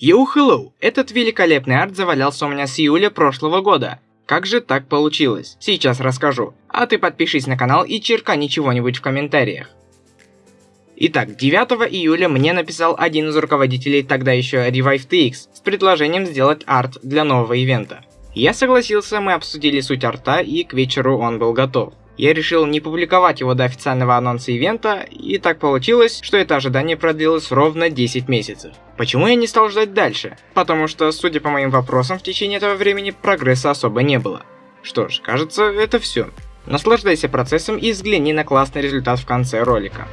Йоу, hello! Этот великолепный арт завалялся у меня с июля прошлого года. Как же так получилось? Сейчас расскажу. А ты подпишись на канал и черкани чего-нибудь в комментариях. Итак, 9 июля мне написал один из руководителей тогда еще ReviveTX с предложением сделать арт для нового ивента. Я согласился, мы обсудили суть арта и к вечеру он был готов. Я решил не публиковать его до официального анонса ивента, и так получилось, что это ожидание продлилось ровно 10 месяцев. Почему я не стал ждать дальше? Потому что, судя по моим вопросам, в течение этого времени прогресса особо не было. Что ж, кажется, это все. Наслаждайся процессом и взгляни на классный результат в конце ролика.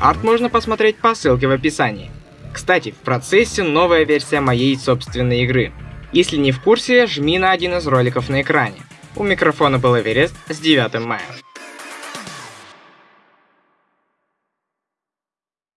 Арт можно посмотреть по ссылке в описании. Кстати, в процессе новая версия моей собственной игры. Если не в курсе, жми на один из роликов на экране. У микрофона был Эверест с 9 мая.